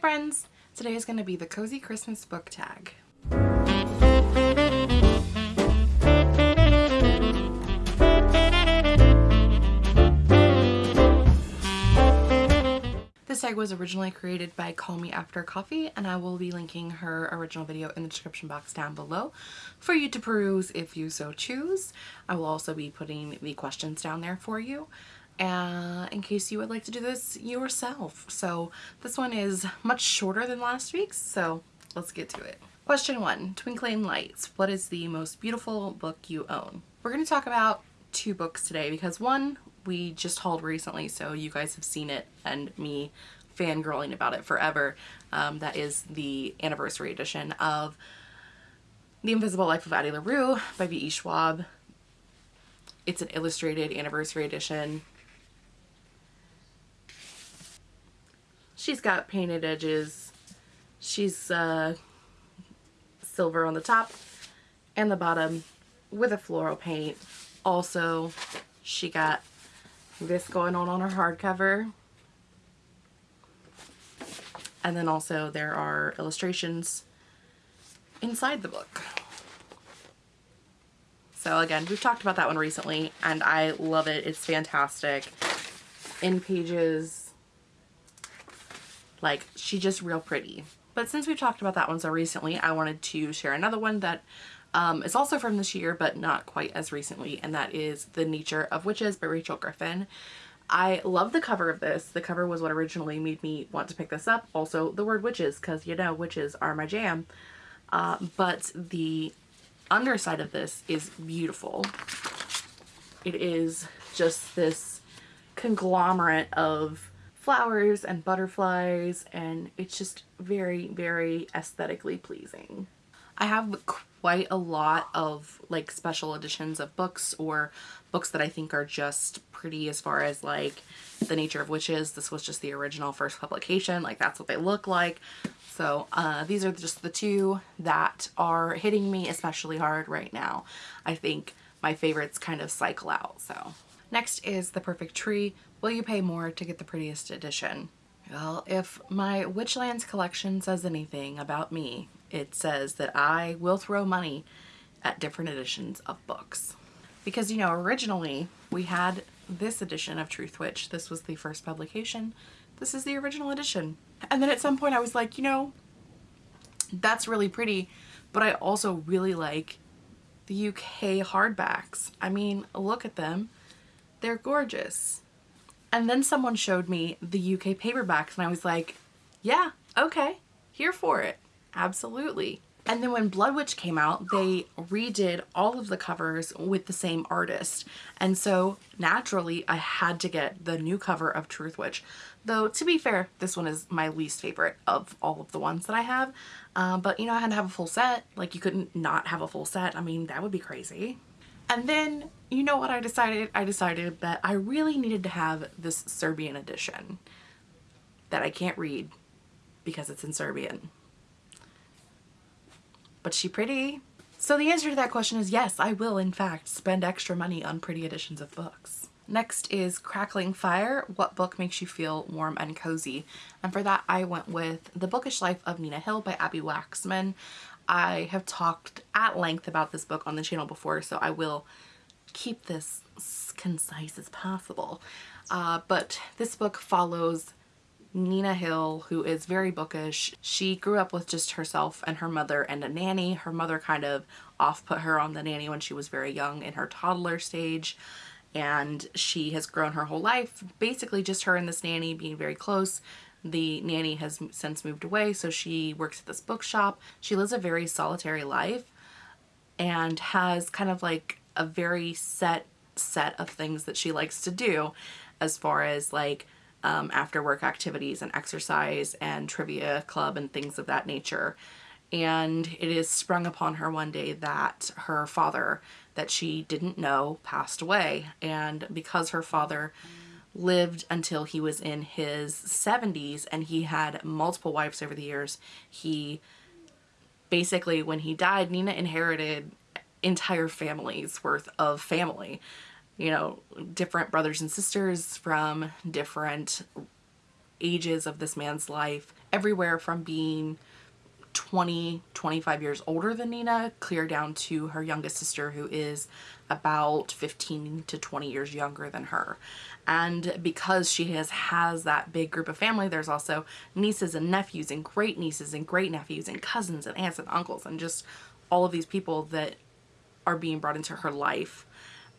friends! Today is going to be the Cozy Christmas Book Tag. This tag was originally created by Call Me After Coffee and I will be linking her original video in the description box down below for you to peruse if you so choose. I will also be putting the questions down there for you uh, in case you would like to do this yourself. So this one is much shorter than last week's, so let's get to it. Question one, Twinkling Lights. What is the most beautiful book you own? We're going to talk about two books today because one we just hauled recently so you guys have seen it and me fangirling about it forever. Um, that is the anniversary edition of The Invisible Life of Addie LaRue by V.E. Schwab. It's an illustrated anniversary edition. She's got painted edges. She's uh, silver on the top and the bottom with a floral paint. Also, she got this going on on her hardcover. And then also there are illustrations inside the book. So again, we've talked about that one recently and I love it. It's fantastic. In pages like, she just real pretty. But since we've talked about that one so recently, I wanted to share another one that um, is also from this year, but not quite as recently, and that is The Nature of Witches by Rachel Griffin. I love the cover of this. The cover was what originally made me want to pick this up. Also, the word witches, because you know, witches are my jam. Uh, but the underside of this is beautiful. It is just this conglomerate of flowers and butterflies and it's just very very aesthetically pleasing. I have quite a lot of like special editions of books or books that I think are just pretty as far as like the nature of witches. This was just the original first publication like that's what they look like. So uh, these are just the two that are hitting me especially hard right now. I think my favorites kind of cycle out so. Next is The Perfect Tree Will you pay more to get the prettiest edition? Well, if my Witchlands collection says anything about me, it says that I will throw money at different editions of books. Because, you know, originally we had this edition of Truthwitch. This was the first publication. This is the original edition. And then at some point I was like, you know, that's really pretty, but I also really like the UK hardbacks. I mean, look at them. They're gorgeous. And then someone showed me the UK paperbacks and I was like, yeah, okay, here for it. Absolutely. And then when Bloodwitch came out, they redid all of the covers with the same artist. And so naturally I had to get the new cover of Truthwitch. Though to be fair, this one is my least favorite of all of the ones that I have. Uh, but you know, I had to have a full set. Like you couldn't not have a full set. I mean, that would be crazy. And then, you know what I decided? I decided that I really needed to have this Serbian edition that I can't read because it's in Serbian. But she pretty? So the answer to that question is yes, I will in fact spend extra money on pretty editions of books. Next is Crackling Fire, What Book Makes You Feel Warm and Cozy? And for that I went with The Bookish Life of Nina Hill by Abbi Waxman. I have talked at length about this book on the channel before, so I will keep this concise as possible. Uh, but this book follows Nina Hill, who is very bookish. She grew up with just herself and her mother and a nanny. Her mother kind of off-put her on the nanny when she was very young in her toddler stage. And she has grown her whole life, basically just her and this nanny being very close. The nanny has since moved away, so she works at this bookshop. She lives a very solitary life and has kind of like a very set set of things that she likes to do as far as like um, after work activities and exercise and trivia club and things of that nature. And it is sprung upon her one day that her father that she didn't know passed away. And because her father lived until he was in his 70s and he had multiple wives over the years. He basically, when he died, Nina inherited entire families worth of family. You know, different brothers and sisters from different ages of this man's life everywhere from being 20, 25 years older than Nina, clear down to her youngest sister who is about 15 to 20 years younger than her. And because she has has that big group of family, there's also nieces and nephews and great nieces and great nephews and cousins and aunts and uncles and just all of these people that are being brought into her life.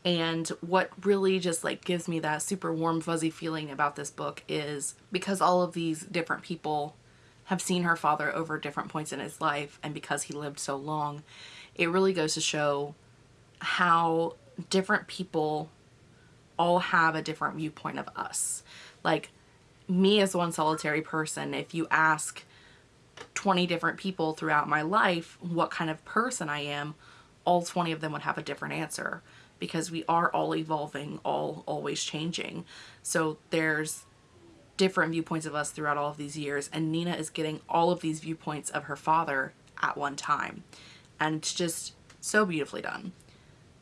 And what really just like gives me that super warm fuzzy feeling about this book is because all of these different people have seen her father over different points in his life and because he lived so long, it really goes to show how different people all have a different viewpoint of us. Like me as one solitary person, if you ask 20 different people throughout my life what kind of person I am, all 20 of them would have a different answer because we are all evolving, all always changing. So there's different viewpoints of us throughout all of these years and Nina is getting all of these viewpoints of her father at one time. And it's just so beautifully done.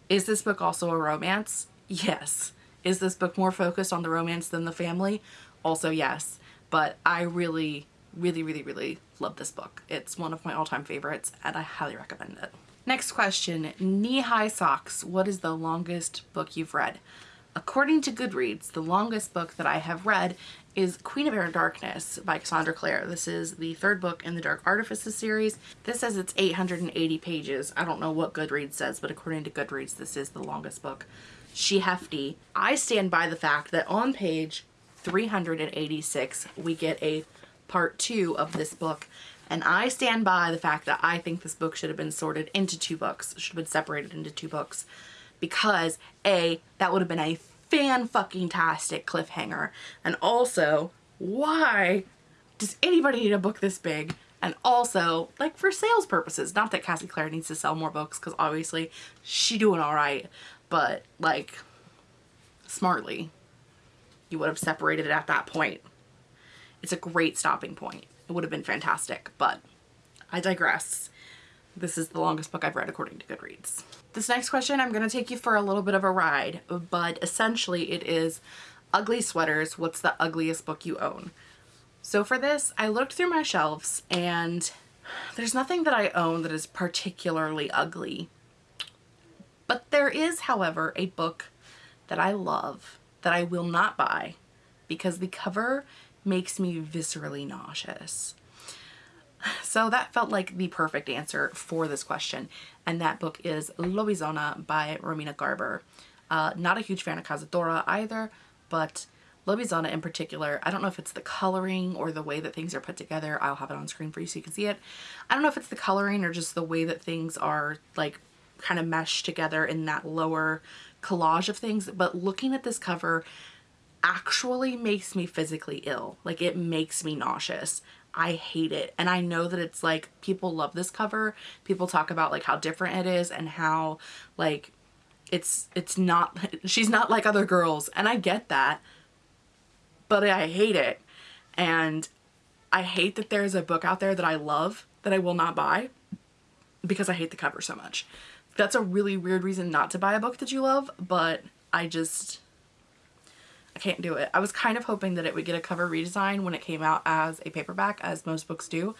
Is this book also a romance? Yes. Is this book more focused on the romance than the family? Also yes. But I really, really, really, really love this book. It's one of my all-time favorites and I highly recommend it. Next question, knee-high socks. What is the longest book you've read? According to Goodreads, the longest book that I have read is Queen of Air and Darkness by Cassandra Clare. This is the third book in the Dark Artifices series. This says it's 880 pages. I don't know what Goodreads says, but according to Goodreads, this is the longest book. She hefty. I stand by the fact that on page 386, we get a part two of this book. And I stand by the fact that I think this book should have been sorted into two books, should have been separated into two books because A, that would have been a fan fucking tastic cliffhanger. And also, why does anybody need a book this big? And also, like for sales purposes, not that Cassie Clare needs to sell more books because obviously she doing all right, but like smartly, you would have separated it at that point. It's a great stopping point. It would have been fantastic, but I digress. This is the longest book I've read according to Goodreads. This next question, I'm going to take you for a little bit of a ride, but essentially it is ugly sweaters. What's the ugliest book you own? So for this, I looked through my shelves and there's nothing that I own that is particularly ugly. But there is, however, a book that I love that I will not buy because the cover makes me viscerally nauseous. So that felt like the perfect answer for this question. And that book is Lobizona by Romina Garber. Uh, not a huge fan of Cazadora either, but Lobizona in particular, I don't know if it's the coloring or the way that things are put together. I'll have it on screen for you so you can see it. I don't know if it's the coloring or just the way that things are like kind of meshed together in that lower collage of things, but looking at this cover actually makes me physically ill. Like it makes me nauseous. I hate it. And I know that it's like people love this cover. People talk about like how different it is and how like it's it's not she's not like other girls and I get that. But I hate it. And I hate that there's a book out there that I love that I will not buy because I hate the cover so much. That's a really weird reason not to buy a book that you love, but I just I can't do it. I was kind of hoping that it would get a cover redesign when it came out as a paperback, as most books do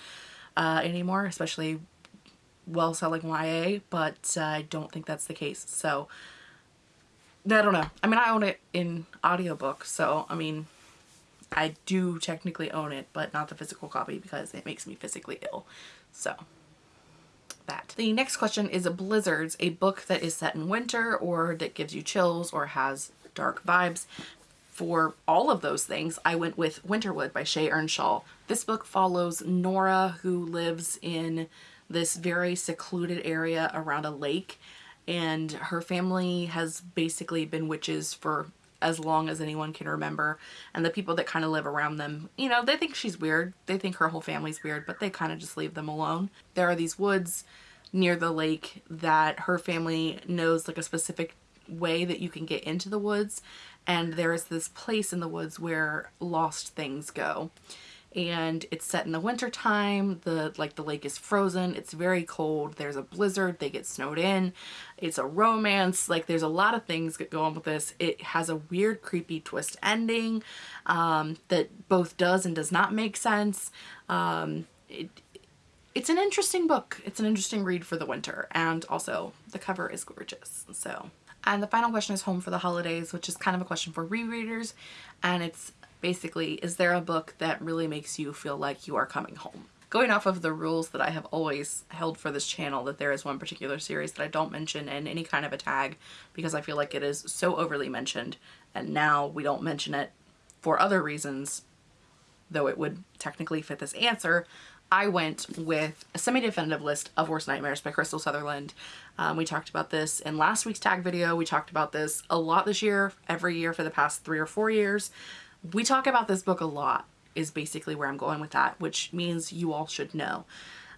uh, anymore, especially well-selling YA, but uh, I don't think that's the case. So, I don't know. I mean, I own it in audiobook, so, I mean, I do technically own it, but not the physical copy because it makes me physically ill. So, that. The next question is a Blizzards, a book that is set in winter or that gives you chills or has dark vibes for all of those things, I went with Winterwood by Shea Ernshaw. This book follows Nora who lives in this very secluded area around a lake and her family has basically been witches for as long as anyone can remember. And the people that kind of live around them you know they think she's weird. They think her whole family's weird but they kind of just leave them alone. There are these woods near the lake that her family knows like a specific way that you can get into the woods and there is this place in the woods where lost things go and it's set in the winter time. The like the lake is frozen. It's very cold. There's a blizzard. They get snowed in. It's a romance. Like there's a lot of things that go on with this. It has a weird creepy twist ending um, that both does and does not make sense. Um, it, it's an interesting book. It's an interesting read for the winter and also the cover is gorgeous. So and the final question is home for the holidays, which is kind of a question for rereaders. And it's basically, is there a book that really makes you feel like you are coming home? Going off of the rules that I have always held for this channel that there is one particular series that I don't mention in any kind of a tag because I feel like it is so overly mentioned and now we don't mention it for other reasons though it would technically fit this answer I went with a semi-definitive list of Worst Nightmares by Krystal Sutherland. Um, we talked about this in last week's tag video. We talked about this a lot this year, every year for the past three or four years. We talk about this book a lot is basically where I'm going with that, which means you all should know.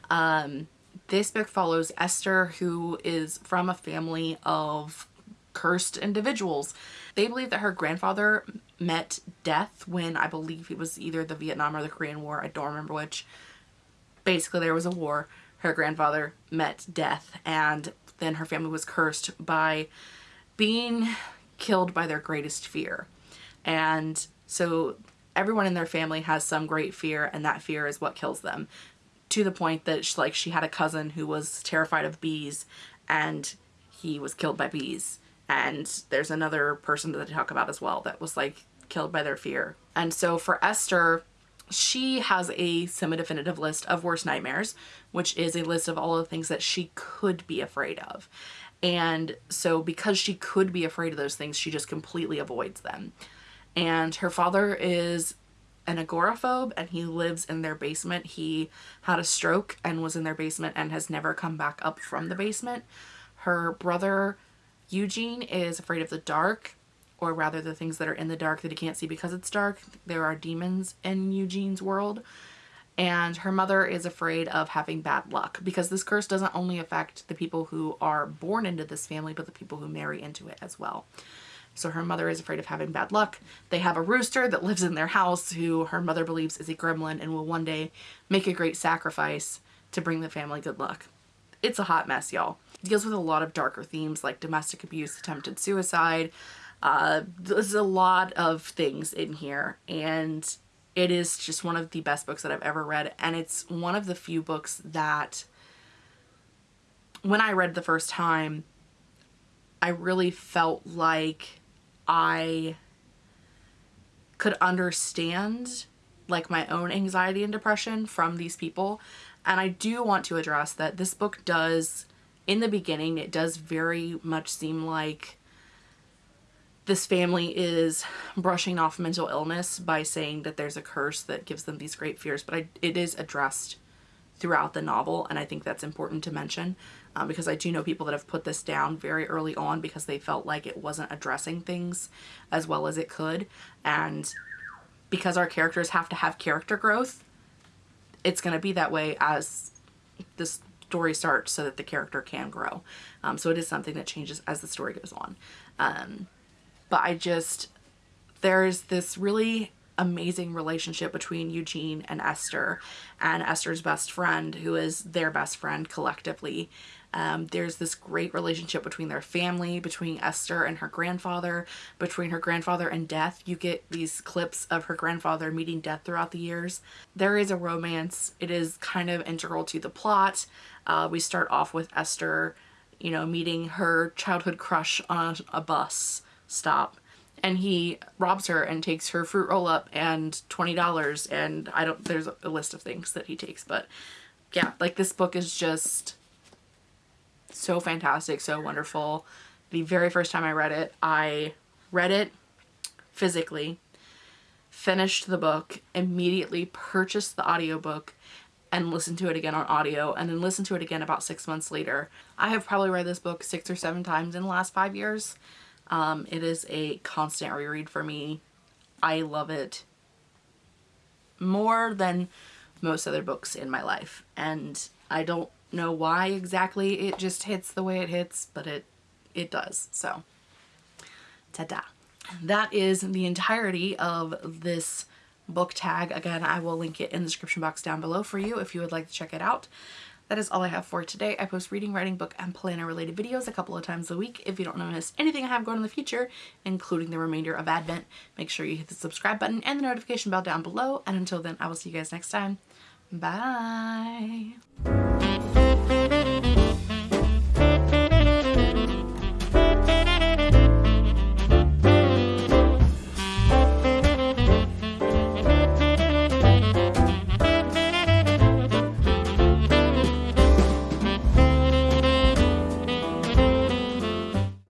Um, this book follows Esther, who is from a family of cursed individuals. They believe that her grandfather met death when I believe it was either the Vietnam or the Korean War. I don't remember which basically there was a war. Her grandfather met death and then her family was cursed by being killed by their greatest fear. And so everyone in their family has some great fear and that fear is what kills them to the point that she, like she had a cousin who was terrified of bees and he was killed by bees and there's another person that they talk about as well that was like killed by their fear and so for Esther she has a semi-definitive list of worst nightmares, which is a list of all the things that she could be afraid of. And so because she could be afraid of those things, she just completely avoids them. And her father is an agoraphobe and he lives in their basement. He had a stroke and was in their basement and has never come back up from the basement. Her brother Eugene is afraid of the dark or rather the things that are in the dark that he can't see because it's dark. There are demons in Eugene's world. And her mother is afraid of having bad luck because this curse doesn't only affect the people who are born into this family, but the people who marry into it as well. So her mother is afraid of having bad luck. They have a rooster that lives in their house who her mother believes is a gremlin and will one day make a great sacrifice to bring the family good luck. It's a hot mess, y'all. It deals with a lot of darker themes like domestic abuse, attempted suicide, uh, there's a lot of things in here and it is just one of the best books that I've ever read and it's one of the few books that when I read the first time I really felt like I could understand like my own anxiety and depression from these people and I do want to address that this book does in the beginning it does very much seem like this family is brushing off mental illness by saying that there's a curse that gives them these great fears, but I, it is addressed throughout the novel, and I think that's important to mention um, because I do know people that have put this down very early on because they felt like it wasn't addressing things as well as it could, and because our characters have to have character growth, it's going to be that way as this story starts so that the character can grow. Um, so it is something that changes as the story goes on. Um, but I just, there's this really amazing relationship between Eugene and Esther and Esther's best friend who is their best friend collectively. Um, there's this great relationship between their family, between Esther and her grandfather, between her grandfather and Death. You get these clips of her grandfather meeting Death throughout the years. There is a romance. It is kind of integral to the plot. Uh, we start off with Esther, you know, meeting her childhood crush on a bus stop and he robs her and takes her fruit roll up and $20 and I don't there's a list of things that he takes but yeah like this book is just so fantastic so wonderful the very first time I read it I read it physically finished the book immediately purchased the audiobook and listened to it again on audio and then listened to it again about six months later. I have probably read this book six or seven times in the last five years. Um, it is a constant reread for me. I love it more than most other books in my life. And I don't know why exactly it just hits the way it hits, but it, it does. So, ta-da. That is the entirety of this book tag. Again, I will link it in the description box down below for you if you would like to check it out. That is all I have for today. I post reading, writing, book, and planner related videos a couple of times a week. If you don't want to miss anything I have going in the future, including the remainder of Advent, make sure you hit the subscribe button and the notification bell down below. And until then, I will see you guys next time. Bye.